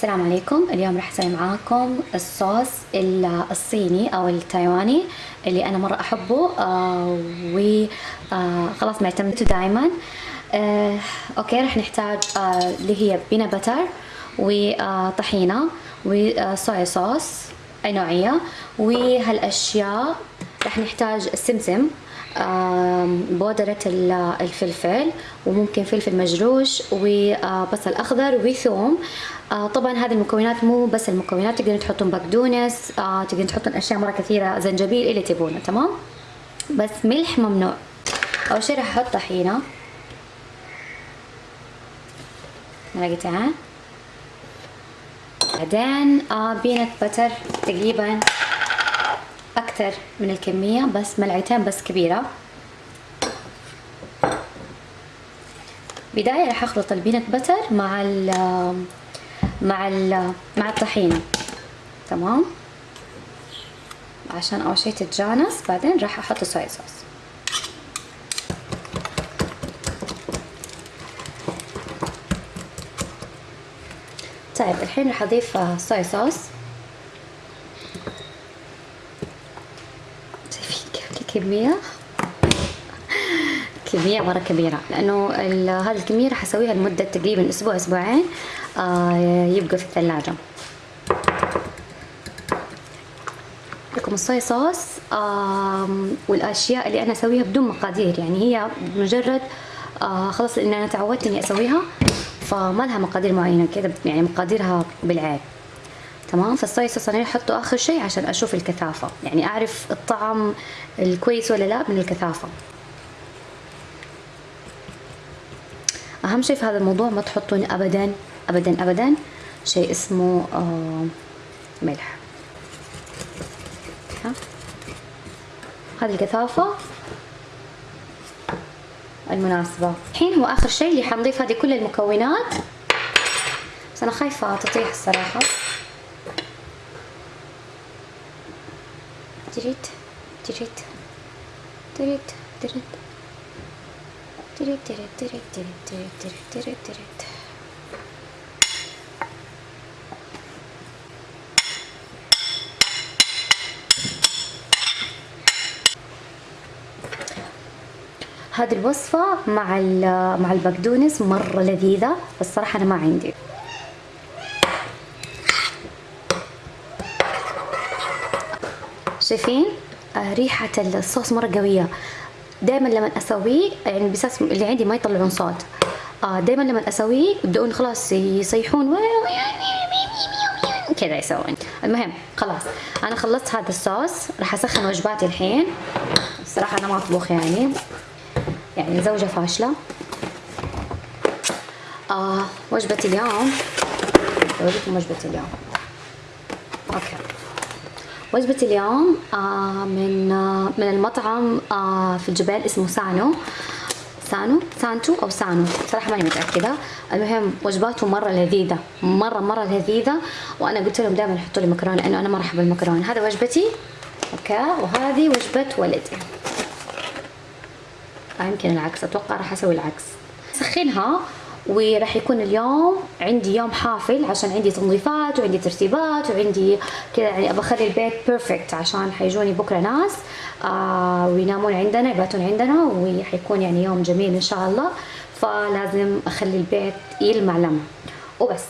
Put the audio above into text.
السلام عليكم. اليوم راح أسوي معاكم الصوص الصيني أو التايواني اللي أنا مرة أحبه آه آه معتمدته دائما آه أوكي راح نحتاج آه اللي هي بينا بتر وطحينه وصويا صوص أي نوعية. وهالاشياء راح نحتاج السمسم بودرة الفلفل وممكن فلفل مجروش وبصل أخضر وثوم طبعا هذه المكونات مو بس المكونات تقدرون تحطون بقدونس تقدرون تحطون أشياء مرة كثيرة زنجبيل اللي تبونه تمام؟ بس ملح ممنوع. أول شي راح أحط طحينة. معلقتين بعدين بينت بتر تقريبا أكثر من الكمية بس ملعقتين بس كبيرة. بداية راح أخلط البينت بتر مع ال مع ال مع الطحينة. تمام؟ عشان أول شي تتجانس بعدين راح أحط الصويا صوص طيب الحين راح أضيف صويا صوص كمية. كمية مرة كبيرة لأنه هذا الكمية راح أسويها لمدة تقريبا أسبوع أسبوعين آه، يبقى في الثلاجة. لكم الصويا صوص والأشياء اللي أنا أسويها بدون مقادير يعني هي مجرد آه، خلاص لأن أنا تعودت إني أسويها فما لها مقادير معينة كذا يعني مقاديرها بالعين. تمام؟ فالصويا صوص أنا أحطه آخر شيء عشان أشوف الكثافة. يعني أعرف الطعم الكويس ولا لا من الكثافة. أهم شيء في هذا الموضوع ما تحطون ابدا ابدا ابدا شيء اسمه آه ملح. هذه الكثافة المناسبة. الحين هو آخر شيء اللي حنضيف هذه كل المكونات. بس أنا خايفة تطيح الصراحة. تريد تريد تريد تريد تريد تريد تريد تريد تريد تريد تريد تريد هذه الوصفة مع مع البقدونس مرة لذيذة بس صراحة أنا ما عندي شايفين آه ريحة الصوص مرة قوية. دائما لما أسويه يعني بساس اللي عندي ما يطلعون صوت. آه دائما لما أسويه يبدؤون خلاص يصيحون كذا يسوون. المهم خلاص. أنا خلصت هذا الصوص راح أسخن وجباتي الحين. الصراحة أنا ما أطبخ يعني. يعني زوجة فاشلة. آه وجبة اليوم. اوريكم وجبة اليوم. Okay. وجبة اليوم آه من آه من المطعم آه في الجبال اسمه سانو. سانو؟ سانتو أو سانو. صراحة ماني متأكدة. المهم وجباته مرة لذيذة. مرة مرة لذيذة. وأنا قلت لهم دائما يحطوا لي مكرونة لأنه أنا مرة احب المكرونة هذا وجبتي؟ Okay. وهذه وجبة ولدي. يمكن العكس. أتوقع راح أسوي العكس. سخنها. وراح يكون اليوم عندي يوم حافل عشان عندي تنظيفات وعندي ترتيبات وعندي كذا يعني أبغى أخلي البيت بيرفكت عشان حيجوني بكرة ناس آه وينامون عندنا يباتون عندنا وحيكون يعني يوم جميل إن شاء الله. فلازم أخلي البيت يلمع لمع. وبس.